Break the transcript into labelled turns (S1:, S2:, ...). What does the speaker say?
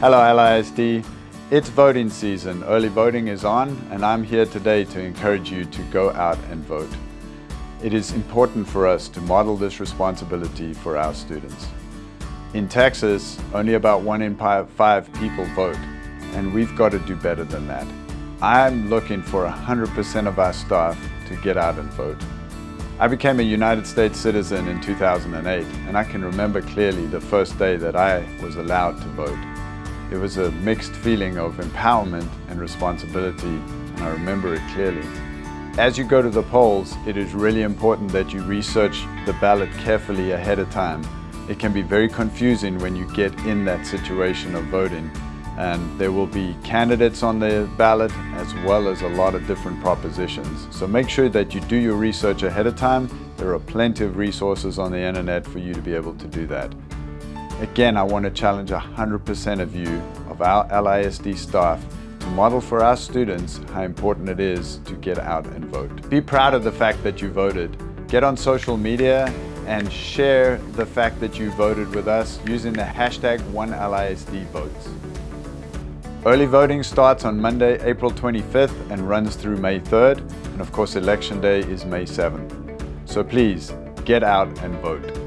S1: Hello LISD. It's voting season. Early voting is on and I'm here today to encourage you to go out and vote. It is important for us to model this responsibility for our students. In Texas, only about one in five people vote and we've got to do better than that. I'm looking for 100% of our staff to get out and vote. I became a United States citizen in 2008 and I can remember clearly the first day that I was allowed to vote. It was a mixed feeling of empowerment and responsibility, and I remember it clearly. As you go to the polls, it is really important that you research the ballot carefully ahead of time. It can be very confusing when you get in that situation of voting and there will be candidates on the ballot as well as a lot of different propositions. So make sure that you do your research ahead of time. There are plenty of resources on the internet for you to be able to do that. Again, I want to challenge 100% of you, of our LISD staff, to model for our students how important it is to get out and vote. Be proud of the fact that you voted. Get on social media and share the fact that you voted with us using the hashtag OneLISDVotes. Early voting starts on Monday, April 25th and runs through May 3rd. And of course, Election Day is May 7th. So please, get out and vote.